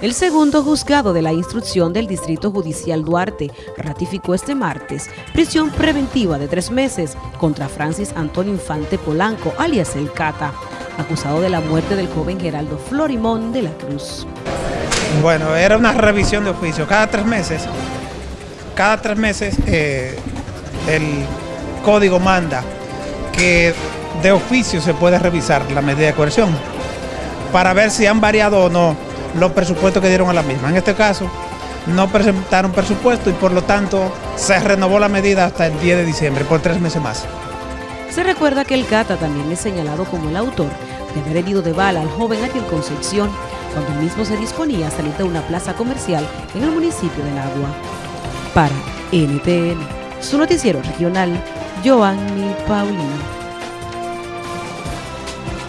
El segundo juzgado de la instrucción del Distrito Judicial Duarte ratificó este martes prisión preventiva de tres meses contra Francis Antonio Infante Polanco, alias El Cata, acusado de la muerte del joven Geraldo Florimón de la Cruz. Bueno, era una revisión de oficio. Cada tres meses, cada tres meses eh, el código manda que de oficio se puede revisar la medida de coerción para ver si han variado o no los presupuestos que dieron a la misma. En este caso, no presentaron presupuesto y por lo tanto se renovó la medida hasta el 10 de diciembre, por tres meses más. Se recuerda que el Cata también es señalado como el autor de haber herido de bala al joven Aquel Concepción cuando el mismo se disponía a salir de una plaza comercial en el municipio de Nagua. Para NTN, su noticiero regional, Joanny Paulino.